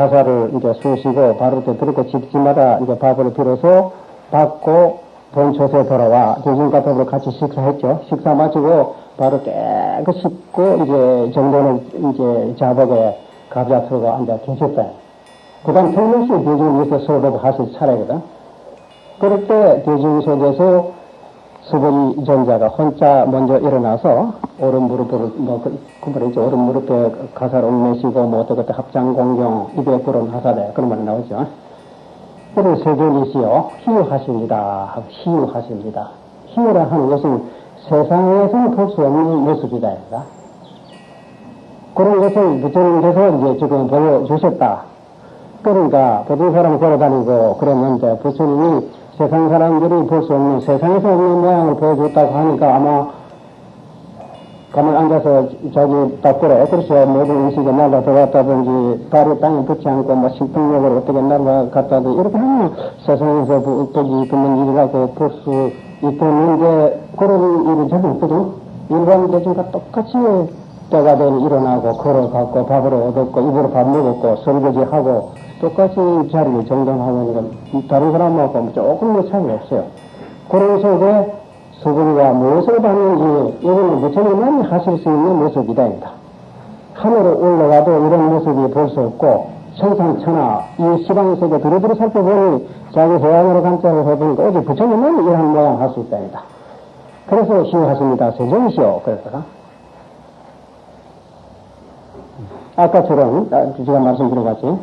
가사를 이제 쑤시고 바로 때 들었고 집집마다 이제 밥을 빌어서 받고 본초소에 돌아와 교수님과 더불어 같이 식사했죠. 식사 마치고 바로 깨끗이 씻고 이제 정도는 이제 자복에 가자 들고 앉아 계셨다. 그 다음 평명시 대중에서 수업을 하실 차례거든. 그럴 때 대중 속에서 수범 전자가 혼자 먼저 일어나서 오른 무릎을 뭐 그말이죠 오른 무릎에 가사를 옮매시고 뭐 어떻게 합장 공경 입에 불은 하사대 그런 말이 나오죠. 그를 세존이시여 희유하십니다 희유하십니다. 희유라 하는 것은 세상에서는 볼 수 없는 모습이다. 그런 것을 부처님께서 이제 지금 보여주셨다. 그러니까 보통 사람 걸어다니고 그랬는데 부처님이 세상 사람들이 볼 수 없는 세상에서 없는 모양을 보여줬다고 하니까 아마 가만히 앉아서 자기 닦으래. 그렇죠. 모든 음식에 날라 들어갔다든지 발을 땅에 붙지 않고 뭐 신풍력을 어떻게 날라갔다든지 이렇게 하면 세상에서 보기 드문 일이라고 볼 수 있겠는데 그런 일이 전혀 없거든. 일반 대중과 똑같이 때가 되면 일어나고 걸어갔고 밥을 얻었고 입으로 밥 먹었고 설거지하고 똑같이 자리를 정돈하는 건 다른 사람하고 조금의 차이가 없어요. 그런 속에 수분과 무엇을 받는지 이거는 부처님만 하실 수 있는 모습이다. 하늘에 올라가도 이런 모습이 볼 수 없고 천상천하 이 시방 속에 두루두루 살펴보니 자기 해양으로 관찰을 해보니까 오직 부처님만 이런 모양 할 수 있다. 그래서 시하십니다. 세정시오. 그랬다가 아까처럼 아, 제가 말씀드려봤지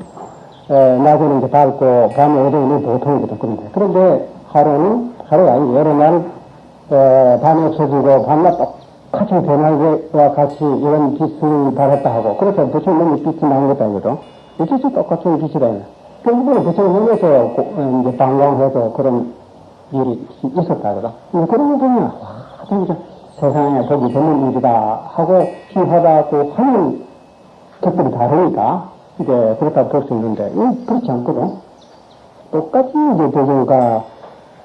에, 낮에는 이제 밝고 밤에 어두움이 보통이거든 그런데 그런데 하루는 하루가 아니고 여러 날 에, 밤에 없어지고 밤낮 똑같이 변화와 같이 이런 빛을 발했다 하고 그래서 부처님 몸이 빛이 나는 것도 아니거든 이것이 똑같은 빛이다 결국은 부처님 몸에서 어, 이제 방광해서 그런 일이 있었다 그러 그런 거 보면 와 진짜 세상에 보기 드문 일이다 하고 희하다고 하는 것들이 다르니까 이제 그렇다고 볼 수 있는데 그렇지 않거든. 똑같이 이제 대중과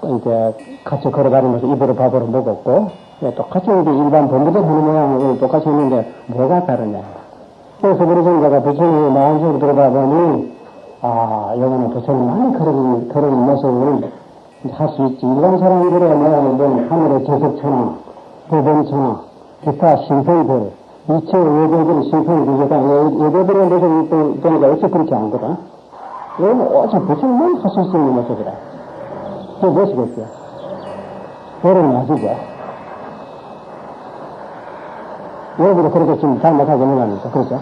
이제 같이 걸어다니면서 입으로 밥으로 먹었고 예, 똑같이 이제 일반 본부들 하는 모양을 똑같이 했는데 뭐가 다르냐. 그래서 우리 전자가 부처님의 마음속으로 들어가 보니 아 여기는 부처님만이 그런 그런 모습을 할 수 있지. 일반 사람들의 모양은 하늘의 제석천왕, 법원천왕, 기타 신성들 이체 외도들 신성을 주제가 외도들의 모습이 또 보니까 어째 그렇지 않거든. 이건 오직 부처님만 하실 수 있는 모습이라. 그게 무엇이겠어요? 여러분 아시죠? 여러분도 그렇게 지금 잘 못하고 있는 거 아닙니까? 그렇죠?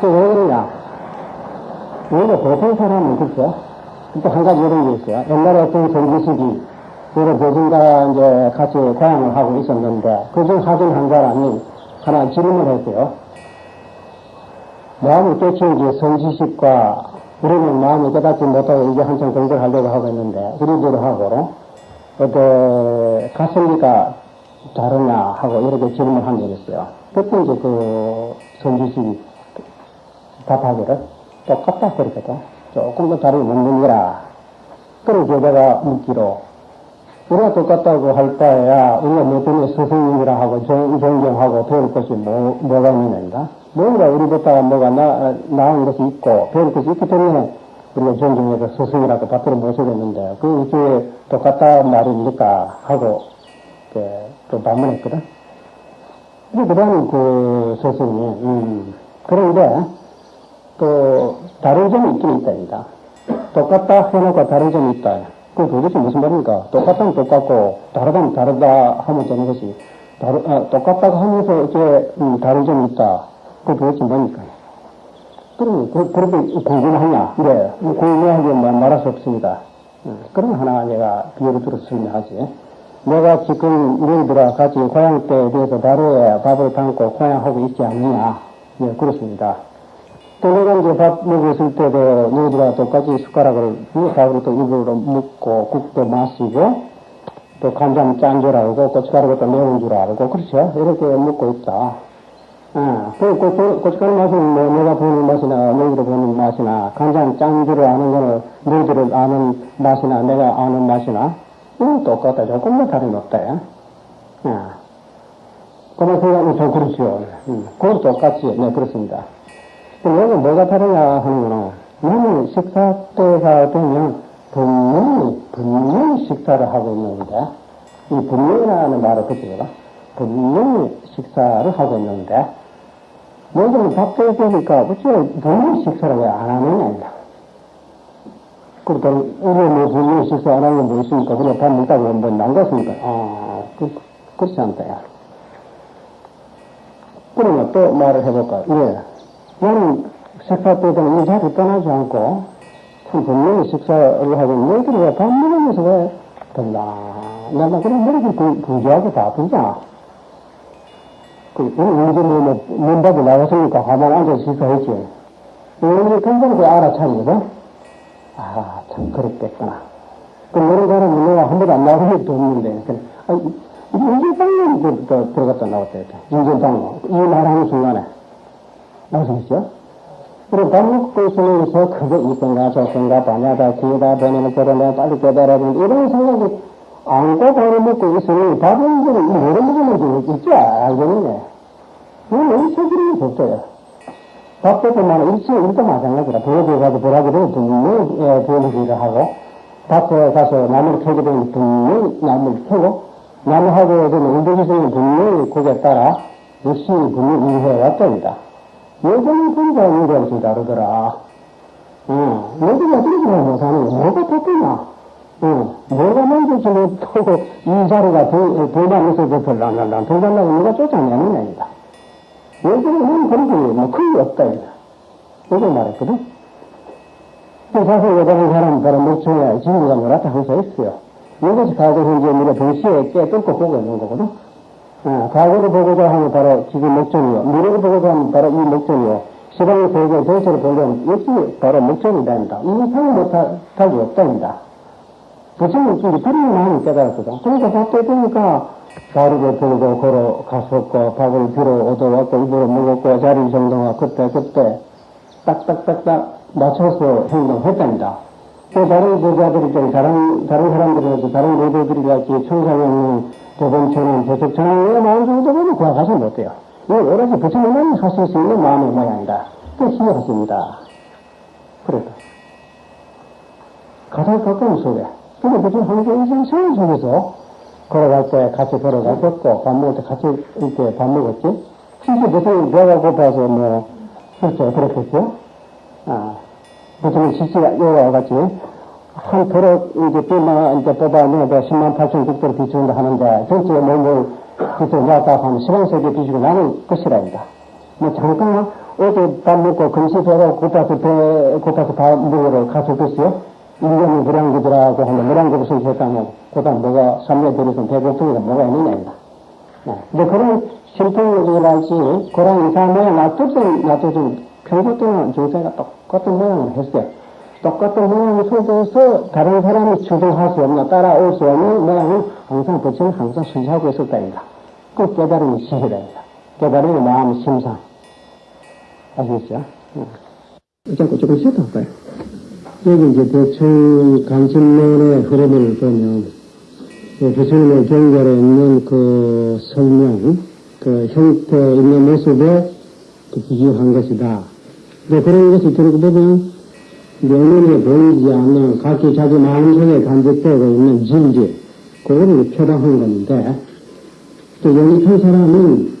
그왜 그러냐? 오히려 보통 사람은 그렇죠? 또 한 가지 이런 게 있어요. 옛날에 어떤 성지식이 그래서 교수가 이제 같이 고향을 하고 있었는데 그중 사진 한 사람이 하나 질문을 했어요. 마음을 깨치는 게 성지식과 우리는 마음을 깨닫지 못하고 이제 한참 공부를 하려고 하고 있는데 우리들 하고 어떤 가슴이가 다르냐 하고 이렇게 질문을 한 적이 있어요. 그때 이제 그 성지식이 답하기를 똑같다 그랬거든. 조금 더 다르게 묻는 거라. 그래서 제가 묻기로 우리가 똑같다고 할 바에야 우리가 뭐 때문에 스승님이라 하고 정, 존경하고 배울 것이 뭐, 뭐가 있는가? 뭔가 우리보다 뭐가 나, 나은 것이 있고 배울 것이 있기 때문에 우리가 존중해서 스승이라고 받들어 모시겠는데 그 이게 똑같다 말입니까? 하고 그, 또 반문했거든. 근데 그다음 그 스승이 음, 그런데 또 다른 점이 있긴 있다니다. 똑같다 해놓고 다른 점이 있다. 그 도대체 무슨 말입니까? 똑같다면 똑같고 다르다면 다르다 하면 되는 것이 다르, 아, 똑같다고 하면서 이제 음, 다른 점이 있다. 그 도대체 뭡니까? 그럼 그, 그렇게 궁금하냐? 네, 궁금하게 뭐 말할 수 없습니다. 음, 그럼 하나 내가 비유를 들어서 설명하지. 내가 지금 너희들과 같이 고향 때에 대해서 바로에 밥을 담고 고향하고 있지 않느냐? 네, 그렇습니다. 이제 밥 먹었을 때도 너희들과 똑같이 숟가락을 밥으로 또 입으로 먹고 국도 마시고 또 간장 짠 줄 알고 고춧가루가 또 매운 줄 알고 그렇죠? 이렇게 먹고 있다. 아, 그 고추, 고춧가루 맛은 뭐 내가 보는 맛이나 너희들 보는 맛이나 간장 짠 줄 아는 거는 너희들 아는 맛이나 내가 아는 맛이나 좀 똑같다. 조금만 다름이 없다. 야. 아. 그런 생각이 좀 그렇죠. 음, 그건 똑같이, 네, 그렇습니다. 여기 뭐가 다르냐 하는 거는, 나는 식사 때가 되면 분명히, 분명히 식사를 하고 있는데, 이 분명이라는 말을 그치거라. 분명히 식사를 하고 있는데, 요즘 밥때 되니까, 어째 분명히 식사를 왜 안 하느냐, 그러니까, 우리 뭐 분명히 식사 안 하는 게 뭐 있습니까? 그냥 밥 먹다가 한번 난갔습니까? 아, 그, 그렇지 않다, 야. 그러면 또 말을 해볼까? 예. 나는 식사 때도 이 자리 떠나지 않고, 참 분명히 식사를 하고, 너희들이 왜밥 먹으면서 왜 된다? 내가 그런 머리를 부지하게 바쁘잖아. 그, 언제 뭐, 뭐, 문밖에 나왔으니까 가만 앉아서 식사했지. 너희들이 그 알아차리거든? 아, 참, 그렇겠구나. 그, 너는 사람은 내가 한 번도 안 나온 적도 없는데, 그래. 아, 인전당로 들어갔다 나왔다, 이렇게. 인전당로. 이 말하는 순간에. 나오시겠죠? 그리고 밥 먹고 있으면서 그거 이건가 저건가 반야다 기회다 보내면 저러면 빨리 깨달아야 되는데 이런 생각이 안고 밥을 먹고 있으니 밥은 이제 모래 먹으면 있지 알겠네. 이건 너무 책임이 없어요. 밥 때문에 일치, 일도 마찬가지라. 부엌에 가서 보라기도 분명히 부엌일을 하고 밭에 가서 나무를 캐게 되면 분명히 나무를 캐고 나무하고 되면 운동기생이 분명히 거기에 따라 열심히 분명히 일해 왔답니다. 보니까 이런 좀 다르더라. 응. 너희들이 어떻게 생각 못하는 거 뭐가 지금 또이 자리가 불만 있어서 별로 안 난다. 불만나고 누가 쫓아내는 아니다. 요즘은 그런 게 뭐 큰게 없다. 이렇게 말했거든. 사실 여자는 사람 바로 목청에 진리가 뭐라다 항상 있어요. 이것이 과거 현재 우리가 동시에 깨 뚫고 보고 있는 거거든. 어, 과거를 보고자 하면 바로 지금 목적이요. 미래를 보고자 하면 바로 이 목적이요. 시방의 세계 전체를 보려면 역시 바로 목적이 된다. 이상을 못할 수 없답니다. 부처님 이제 그런 마음을 깨달았거든. 그러니까 밥때 되니까 바르게 들고 걸어 갔었고 밥을 들어 얻어왔고 입으로 먹었고 자리 정동하 그때 그때 딱딱딱딱 맞춰서 행동했답니다. 또 다른 제자들이 좀 다른 다른 사람들에서 다른 노도들이 같이 청상에 도범처럼 저쪽처럼 왜 마음 정도 보면 그와 가서 못해요. 이거 오로지 부처님만 하실 수 있는 마음의 모양이다. 그 힘을 그래도 가장 가까운 속에 근데 한계 인생 생활 속에서 걸어갈 때 같이 걸어갔었고 밥 먹을 때 같이 이렇게 밥 먹었지. 실제 부처님 배가 고파서 뭐 그렇죠 그렇겠죠. 아 부처님 실시가 요와 같이 한 도로 이제 빚만 이제 뽑아내도 10만 8천 국도를 비추는다 하는데 전체 몸을 그래서 놨다 하면 10원세계 비추고 나는 것이라입니다. 뭐 잠깐 어제 밥 먹고 금시 배가 고파서 배 고파서 밥 먹으러 가서겠어요? 1년이 무량기들하고 하는 무량기를 선택하면 그다 뭐가 삼례 들어서 배고프니까 뭐가 있느냐입니다. 네. 근데 그런 심통력이랄지 그런 이상 모양 놔두든 놔두든 평소 동안 중세가 똑같은 모양을 했어요. 똑같은 모양 속에서 다른 사람이 주도할 수 없는, 따라올 수 없는 모양을 항상 부처는 항상 순시하고 있었다입니다. 그 깨달음이 시시랍니다. 깨달음이 마음 심상. 아시겠죠? 잠깐 조금 쉬었다 할까요? 여기 이제 대충 간신론의 흐름을 보면, 부처님의 경결에 있는 그 설명, 그 형태 있는 모습에 비교한 것이다. 그런 것이 들고 보면, 명언에 보이지 않는 각기 자기 마음속에 간직되고 있는 진지, 그거를 표방한 건데, 또 영입한 사람은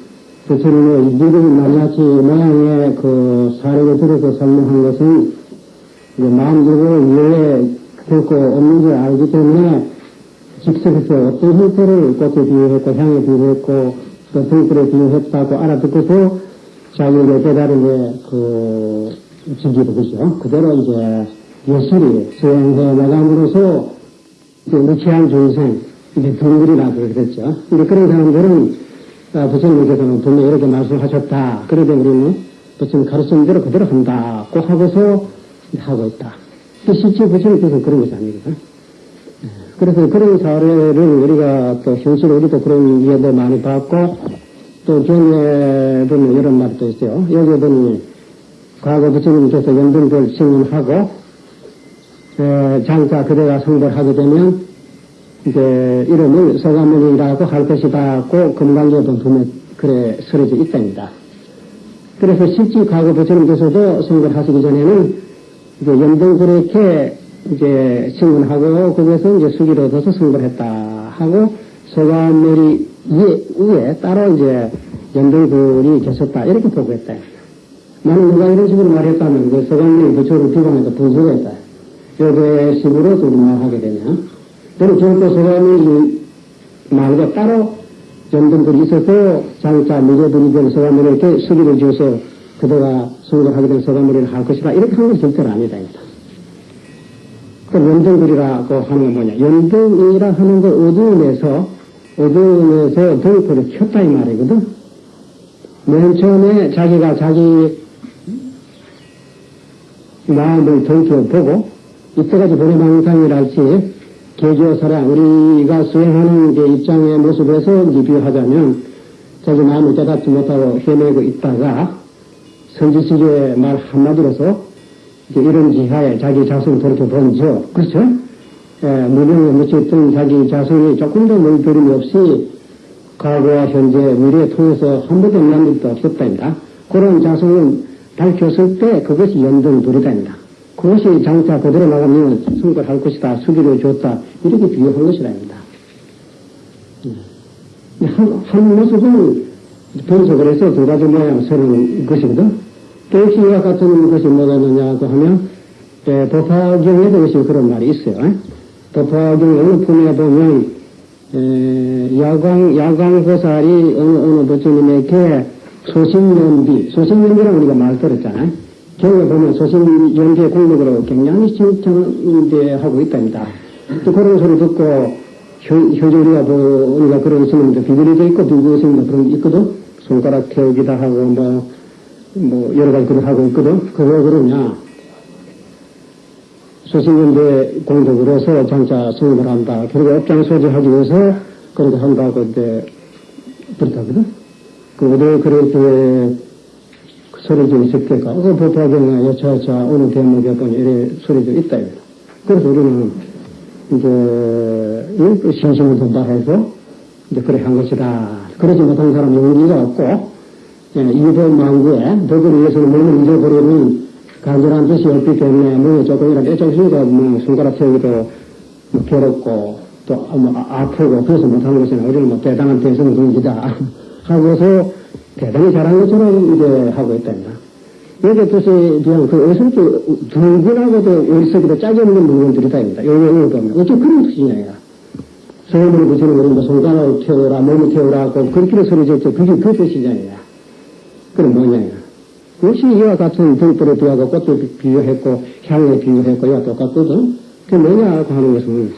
부처님의 미륵 낱낱이 모양의 그 사례를 들어서 설명한 것은 마음적으로 이해에 결코 없는 줄 알기 때문에 즉석에서 어떤 형태를 꽃에 비유했고 향에 비유했고 또 등불에 비유했다고 알아듣고서 자기의 깨달음의 그 진기도 그죠. 그대로 이제 예술이 수행해 나감으로써 무치한 중생, 이제 동굴이라고 그랬죠. 근데 그런 사람들은 아, 부처님께서는 분명히 이렇게 말씀하셨다. 그러되 우리는 부처님 가르친 대로 그대로 한다고 하고서 하고 있다. 실제 부처님께서 그런 것이 아니거든. 예, 그래서 그런 사례를 우리가 또 현실에 우리도 그런 이해도 많이 받고 또 경에 보면 이런 말도 있어요. 여기 보니 과거 부처님께서 연등별 신문하고 장자 그대가 성불하게 되면 이제 이름을 소가문이라고 할 것이다. 고 금강경도 분명 그래 쓰여져 있답니다. 그래서 실제 과거 부처님께서도 선거를 하시기 전에는 이제 연등 그렇게 이제 신문하고 거기서 이제 수기를 얻어서 선거를 했다 하고 소가머리 위에, 위에 따로 이제 연등굴이 계셨다 이렇게 보고했다. 나는 누가 이런 식으로 말했다면 그 소가머리 부처를 비방해서 분석했다. 요게 식으로 우리말하게 되면 저는 결코 소가머리 말고 따로 연등굴이 있어서 장자 미래분이 된 소가머리에게 수기를 지어서 그대가 선거를 하게 된 소가머리를 할 것이다 이렇게 하는 건 절대로 아니다. 그 연등굴이라고 하는 건 뭐냐. 연등이라 하는 거 어두움에서, 어두움에서 등불을 켰다 이 말이거든. 맨 처음에 자기가 자기 마음을 들켜보고, 이때까지 보내망상이랄지, 개교사랑 우리가 수행하는 게 입장의 모습에서 비교하자면, 자기 마음을 깨닫지 못하고 헤매고 있다가, 선지식의 말 한마디로서 이런 지하에 자기 자손을 돌이켜 본죠. 그렇죠? 예, 무명에 묻혀있던 자기 자손이 조금도 물들임이 없이 과거와 현재, 미래에 통해서 한 번도 만난 적도 없었답니다. 그런 자손을 밝혔을 때 그것이 연등불이답니다. 그것이 장차 그대로 나가면 승거할 것이다, 수기를 줬다, 이렇게 비교한 것이랍니다. 예. 한, 한 모습은 분석을 해서 두 가지 모양 서는 것이거든. 또 이와 같은 것이 뭐가 있느냐고 하면, 예, 법화경에도 것이 그런 말이 있어요. 법화경 어느 품에 보면, 에, 야광, 야광보살이 어느, 어느 부처님에게 소신연비, 소신연비라고 우리가 말 들었잖아요. 경에 보면 소신연비의 공력으로 굉장히 칭찬하고 있답니다. 또 그런 소리 듣고, 우리가 뭐, 우리가 그런 스님도 비밀이도 있고, 비밀 스님도 그런 게 있거든. 손가락 태우기도 하고, 뭐, 뭐 여러 가지 그걸 하고 있거든. 그거 그러냐. 소신연대 공덕으로서 장차 승인을 한다. 그리고 업장 소지하기 위해서 그렇게 한다고 이제 그렇다거든. 그 어디 그렇게 소리 좀 있을까? 그 법화경에 여차여차 어느 대목에 보니 이래 소리 좀 있다. 그래서 우리는 이제 신심을 전달해서 이제 그래 한 것이다. 그러지 못한 사람 용기가 없고 예, 이보망구에 덕을 위해서는 몸을 잊어버리는 간절한 뜻이 없기 때문에 뭐 조금이라도 애정심과 뭐 손가락 태우기도 뭐 괴롭고 또뭐 아, 아프고 그래서 못하는 것은 우리는 뭐 대단한 대성공기다 하고서 대단히 잘한 것처럼 이제 하고 있답니다. 여기 뜻에 대한 그 어설프 둥근하고도 열석이도 짜지 없는 물건들이다 입니다. 요용을 보면 어째 그런 뜻이냐 소음을 붙이는 거는 손가락을 태우라 몸을 태우라고 그렇게 소리 졌죠. 그게 그 뜻이잖아요. 그건 뭐냐. 역시 이와 같은 등불에 비하고 꽃도 비유했고, 향에 비유했고, 이와 똑같거든. 그 뭐냐고 하는 것은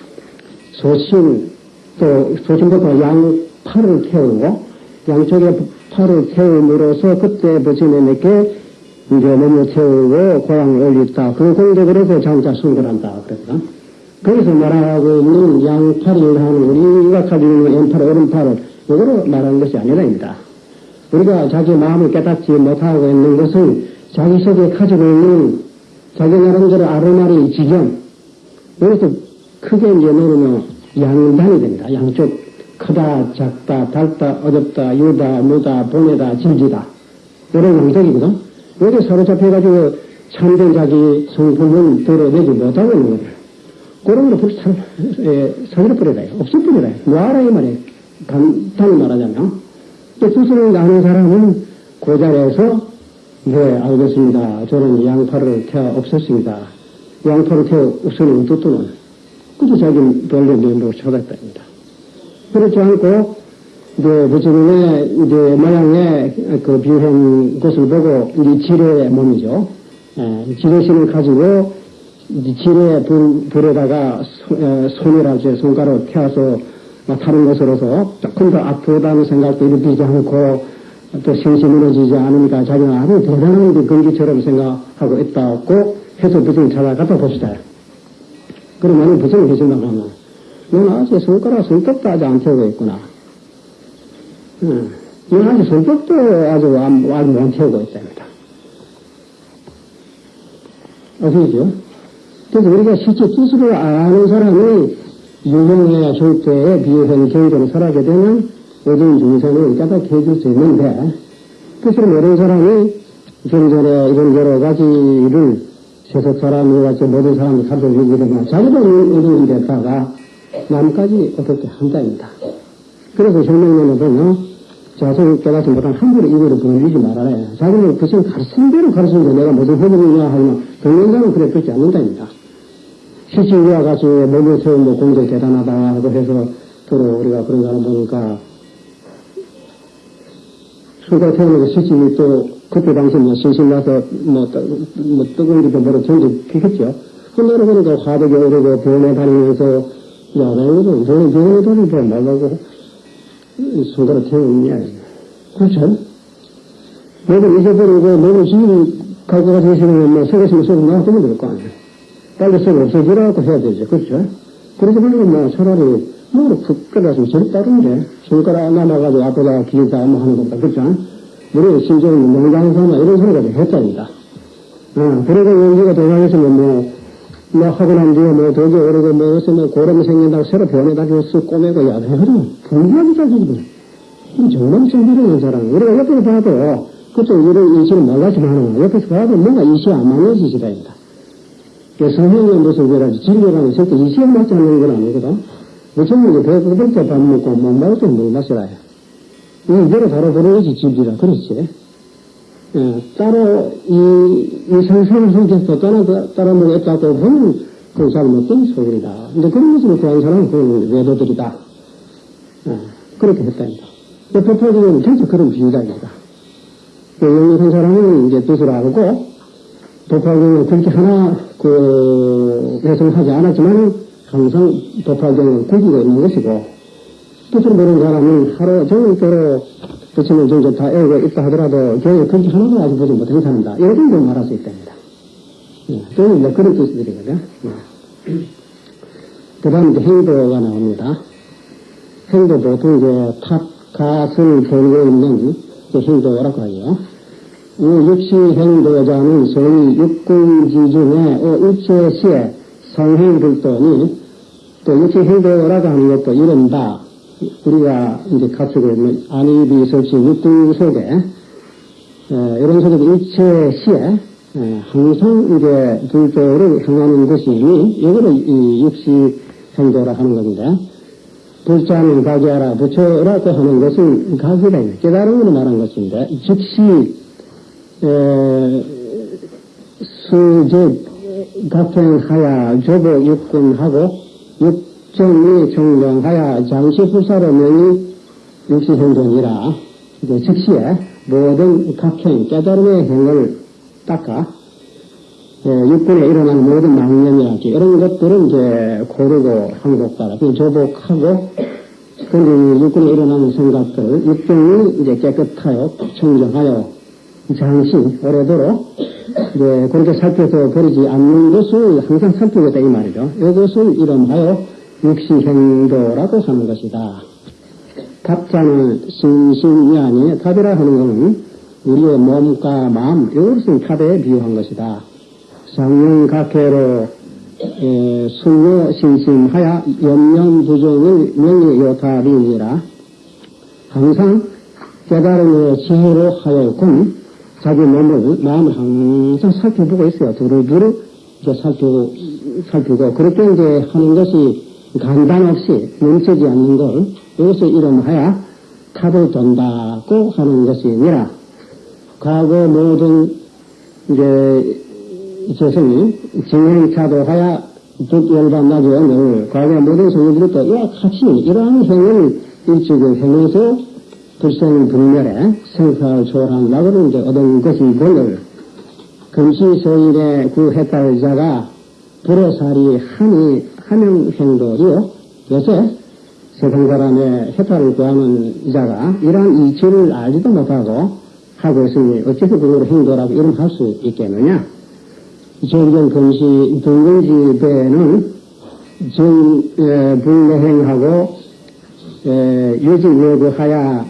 소신, 또 소신부터 양팔을 태우고, 양쪽에 팔을 태움으로써 그때 부처님에게 이제 몸을 태우고 고향을 올렸다. 그 공덕으로서 장자 순결한다. 그랬다. 거기서 말하고 있는 양팔이라는 우리가 가지고 있는 왼팔, 오른팔을 이거로 말하는 것이 아니라입니다. 우리가 자기 마음을 깨닫지 못하고 있는 것은 자기 속에 가지고 있는 자기 나름대로 아르마리 지경 여기서 크게 이제 놓으면 양단이 됩니다. 양쪽 크다, 작다, 달다, 어둡다, 유다, 무다, 보내다, 질지다 이런 양적이거든. 여기 사로잡혀가지고 참된 자기 성품을 드러내지 못하고 있는 거예요. 그런 거를 불 사그려버려라. 없애버려라. 놓아라 이 말이에요. 간단히 말하자면. 스스로 아는 사람은 그 자리에서 네 알겠습니다. 저는 양파를 태워 없었습니다. 양파를 태워 없으면 어떻더는 그도 자기 별로 면도로 쳐다봤답니다. 그렇지 않고 이제 부처님의 이제 모양의 그 비행 것을 보고 이제 지뢰의 몸이죠. 예, 지뢰신을 가지고 지뢰 불, 불에다가 손이라지 손가락 펴서 다른 것으로서 조금 더 아프다는 생각도 일으키지 않고 또 신시 무너지지 않으니까 자기는 아주 대단한 근기처럼 생각하고 있다고 해서 부처님 찾아가다 봅시다. 그러면 부처님 계신다고 하면 아직 손가락 손톱도 아직 안 태우고 있구나. 응. 아직 손톱도 아주 안, 아직 못 태우고 있답니다. 아시죠? 그래서 우리가 실제 뜻으로 아는 사람이 유명해야 절대에 비해서는 경전을 설하게 되면 어두운 중생을 해줄 수 있는데 뜻을 모르는 사람이 경전에 이런 여러 가지를 세속 사람이 같이 모든 사람이 가르쳐주게 되면 자기도 어두운 데다가 남까지 어떻게 한다입니다. 그래서 혁명론을 보면 자손 깨닫지 못한 함부로 이거를 보내주지 말아라. 자기는 그 시간 가르친 대로 가르치는데 내가 무슨 허물이냐 하면 동영상은 그래 듣지 않는다입니다. 시치위와 같이 몸을 세운 뭐 공제 대단하다고 해서 서로 우리가 그런 사람 보니까 수가 태우는 시치위 또 그때 당시 뭐 신신 나서 뭐, 뭐 뜨거운 게도 뭐로 전쟁 피겠죠. 그날에 보니까 화덕에 오르고 병원에 다니면서 야, 나 이거는 병원에 병원에 다니고 말라고 손가락 태우느냐. 그렇죠? 몸을 잊어버리고 몸을 지금 갖고 가서 뭐 속았으면 속은 나왔으면 될 거 아니에요. 빨리 썩 없어지라고 해야 되죠. 그렇죠? 그러지 말고 뭐 차라리 뭐로 푹 끓여서 제일 다른데 손가락 남아가지고 앞에다가 기타 뭐 하는 것보다 그렇죠? 우리 심지어는 농장사나 이런 소리가 했답니다. 어, 그러고 연기가 돌아가시면 뭐, 뭐 하고 난 뒤에 뭐 도저히 오르고 뭐 요새 뭐 고름 생긴다고 새로 변해가지고 쓱 꼬매고 야, 그럼 분명하게 자기들. 정말 정비하는 사람. 우리가 옆에서 봐도 그쪽 이런 인식을 몰랐지만 옆에서 봐도 뭔가 이시 안 맞는 그 성형의 모습이라지 진료라는 절대 이시에 맞지 않는 건 아니거든. 무슨 이제 배고플 때밥 먹고 못 먹을 때물 마시라 해. 이대로 바로 보내야지 집이라 그렇지. 예, 따로 이, 이 상상을 속에서 따라, 따라 먹었다고 보면 그 잘못된 소리다. 근데 그런 것으로 구한 사람은 그건 외도들이다. 예, 그렇게 했답니다. 법화적은 전체 그런 비유다입니다. 그 영역한 사람은 이제 뜻을 알고 법화경을 그렇게 하나 그 해석하지 않았지만 항상 법화경은 구기가 있는 것이고 뜻을 모르는 사람은 하루 종일 대로 부처님 정도 다 애우고 있다 하더라도 교회 그렇게 하나도 아직 보지 못한 사람다. 이런 정도 말할 수 있답니다. 예, 저는 이제 그런 뜻들이거든요. 예. 그 다음 이제 행도가 나옵니다. 행도 보통 이제 탑, 갓을 걸고 있는 행도라고 하죠. 이 육시 행도자는 소위 육군지 중에 어, 일체시에 성행불도니 또 육시 행도라고 하는 것도 이른다. 우리가 이제 가지고 있는 안입이 설치 육군 속에 에, 이런 속에도 일체시에 에, 항상 이제 불도를 행하는 것이니? 이거를 이 육시 행도라 하는 건데 불자는 가게하라 부처라고 하는 것은 가게다. 깨달은 걸로 말한 것인데 즉시 수집 각행하야 조보 육군하고 육 정이 정정하야 장시불사로 명이 육시생존이라 이제 즉시에 모든 각행 깨달음의 행을 닦아 예, 육군에 일어난 모든 망념이랄지 이런 것들은 이제 고르고 항복하라. 조복하고 근데 육군에 일어나는 생각들 육정이 이제 깨끗하여 청정하여 장신 오래도록 이제 그렇게 살펴서 버리지 않는 것을 항상 살피겠다 이 말이죠. 이것을 이름하여 육시행도라고 하는 것이다. 탑자는 신신이 아니 탑이라 하는 것은 우리의 몸과 마음 이것을 탑에 비유한 것이다. 상용각해로 순요 신심하여 염려부정을 명예요탑이니라 항상 깨달음의 지혜로 하여금 자기 몸을, 마음을 항상 살펴보고 있어요. 두루두루 이제 살피고, 살피고, 그렇게 이제 하는 것이 간단 없이 멈추지 않는 걸, 이것을 이름하여 탑을 돈다고 하는 것이니라. 과거 모든 이제 재성이 정행차도하여 득열반나죠. 늘 과거 모든 성인들이 또 이와 같이 이러한 행을 일찍을 행해서 불생 불멸에 생사를 초월한 낙을 이제 얻은 것이거늘 금시소일의 그 해탈자가 불어살이 한이 한명행도이요 요새 세상 사람의 해탈을 구하는 자가 이러한 이치를 알지도 못하고 하고 있으니 어째서 그걸 행도라고 이름할 수 있겠느냐 정경 금시 등근지 배는 정불내행하고 유지외구하야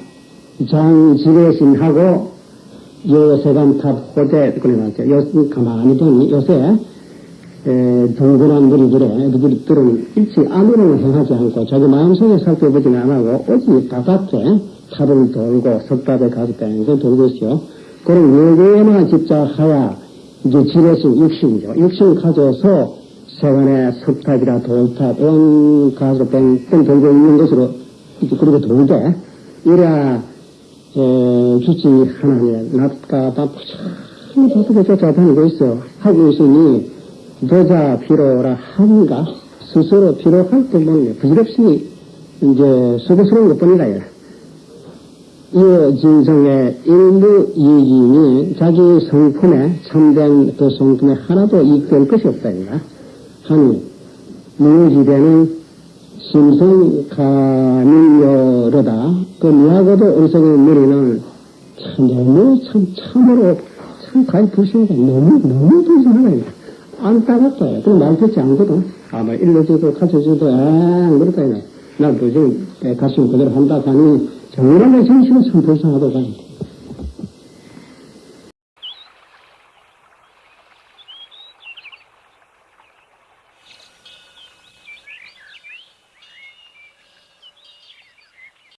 장지배신하고 요세간탑 호대 그래 놨죠. 요 가만히 보니 요새 에, 동그란 무리들의 무리들은 일치 아무런 행하지 않고 자기 마음속에 살펴보지는 안 하고 오직 바깥에 탑을 돌고 석탑에 가서 돌고 있어요. 그럼 외계에만 집착하여 이제 지레신 육신이죠. 육신을 가져서 세간의 석탑이라 돌탑, 이런 가서 뺑뺑 돌고 있는 것으로 그렇게 돌되, 이래야, 에, 주지 하나님의 낮과 밤 부처히 바쁘게 쫓아다니고 있어. 하고 있으니, 도자 피로라 한가, 스스로 피로할 때 보면 부질없이 이제 수고스러운 것 뿐이다. 이래. 이 진성의 일부 이익이 자기 성품에 참된 그 성품에 하나도 이익될 것이 없다. 이가 하니 무지되는 심성 가민여로다. 그 미하고도 어리석은 무리는 참 너무 참 참으로 참 가히 불쌍하다. 너무 너무 불쌍하다. 안 따랐어요. 그럼 말 듣지 않거든. 아마 일러줘도 가르쳐줘도 엥 그렇다. 이거. 나도 지금 가슴 그대로 한다 하니 정말로 정신은 참 불쌍하다고.